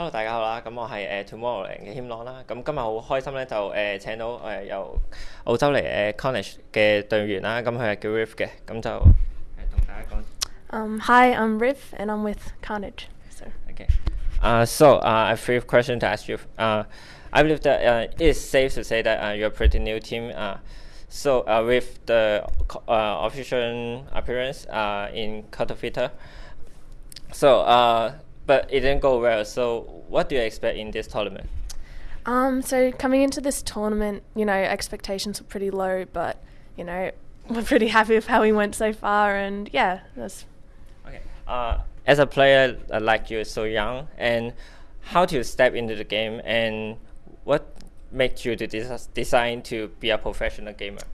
Hello，大家好啦，咁我係誒 Tomorrowland 嘅謙朗啦，咁今日好開心咧，就誒、呃、請到誒、呃、由澳洲嚟誒、呃、Carnage 嘅隊員啦，咁佢係叫 Riff 嘅，咁就誒同大家講。Um, hi, I'm Riff, and I'm with Carnage. So. Okay. Uh, so uh, I have three questions to ask you. Uh, I believe that uh, it is safe to say that uh, you're a pretty new team. Uh, so uh, with the uh, official appearance uh, in Katowice, so. Uh, but it didn't go well. So what do you expect in this tournament? um, so coming into this tournament, you know, expectations were pretty low, but you know, we're pretty happy with how we went so far, and yeah, that's Okay. Uh, as a player uh, like you, so young, and how do you step into the game, and what makes you to des- decide to be a professional gamer?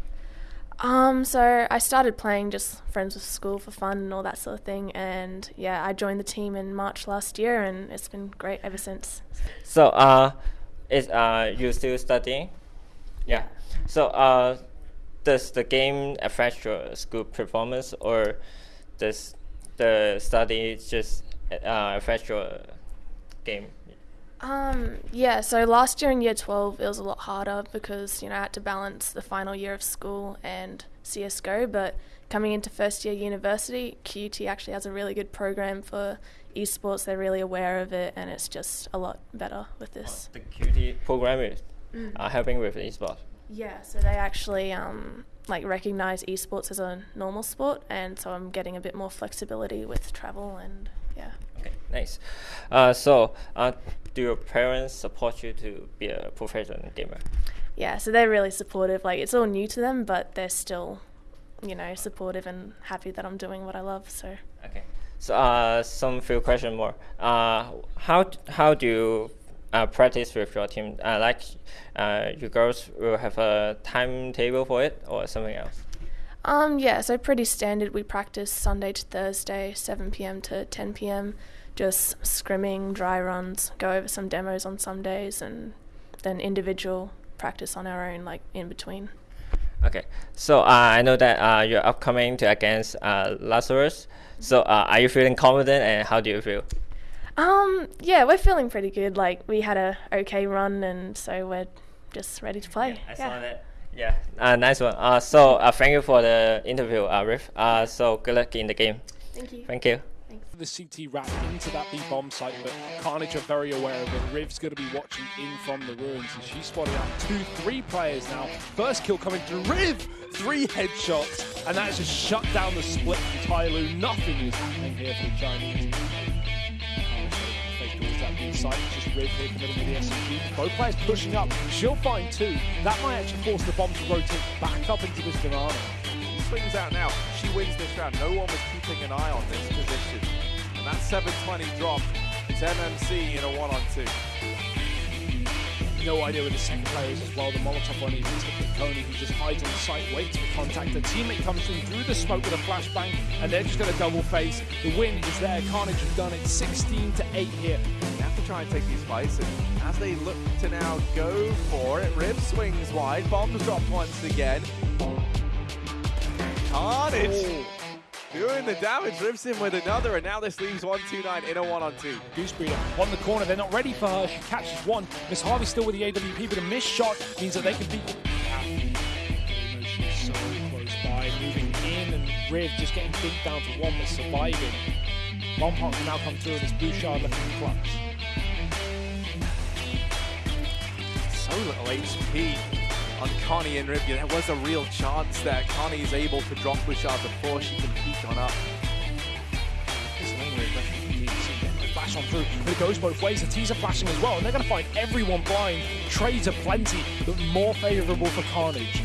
Um, so I started playing just friends with school for fun and all that sort of thing, and yeah, I joined the team in March last year, and it's been great ever since. So, uh, is uh you still studying? Yeah. So, uh, does the game affect your school performance, or does the study just uh, affect your game? Um, yeah, so last year in year 12, it was a lot harder because, you know, I had to balance the final year of school and CSGO. But coming into first year university, QT actually has a really good program for esports. They're really aware of it, and it's just a lot better with this. The QT program is uh, helping with esports. Yeah, so they actually um, like recognize esports as a normal sport, and so I'm getting a bit more flexibility with travel and yeah. Okay, nice. Uh, so, uh, do your parents support you to be a professional gamer? yeah, so they're really supportive. Like it's all new to them, but they're still, you know, supportive and happy that I'm doing what I love. So Okay. So, uh, some few question more. Uh, how how do you uh, practice with your team? Uh, like, uh, you girls will have a timetable for it or something else? um yeah, so pretty standard. We practice Sunday to Thursday, 7 p.m. to 10 p.m. Just scrimming, dry runs, go over some demos on some days, and then individual practice on our own, like in between. Okay. So, uh, I know that uh, you're upcoming to against uh, Lazarus. So, uh, are you feeling confident and how do you feel? Um yeah, we're feeling pretty good. Like we had a okay run, and so we're just ready to play. I saw that. Yeah, uh, nice one. Uh, so, uh, thank you for the interview, uh, Riff. Uh, so, good luck in the game. Thank you. Thank you. the CT wrap into that B bomb site, but Carnage are very aware of it. Riv's going to be watching in from the ruins, and she's spotted out two, three players now. First kill coming through Riv, three headshots, and that's just shut down the split from Tyloo. Nothing is happening here for the Chinese. It's just Riv here committing with the SMG. Both players pushing up. She'll find two. That might actually force the bomb to rotate back up into this banana. swings out now. She wins this round. No one was keeping an eye on this position. And that 720 drop. It's MMC in a one on two. No idea where the second player is as well. The Molotov on his ticket. Coney, who just hides on the site, waits for contact. The teammate comes in through the smoke with a flashbang, and they're just going to double face. The win is there. Carnage have done it 16 to 8 here. They have to try and take these fights. And as they look to now go for it, Riv swings wide. Bombs dropped once again. Carnage oh. Doing the damage. Riv's in with another. And now this leaves 129 in a one on two. Goosebreeder on the corner. They're not ready for her. She catches one. MissHarvey still with the AWP, but a missed shot means that they can beat. She's so close by, moving in, and Riv just getting dinked down to one, but surviving. Bombhawk can now come through, and it's Bouchard looking clutch. So little HP on Connie and Riv. There was a real chance that Connie is able to drop Bouchard before she can peek on up. Flash on through, but it goes both ways. The teaser flashing as well, and they're going to find everyone blind. Trades are plenty, but more favourable for Carnage.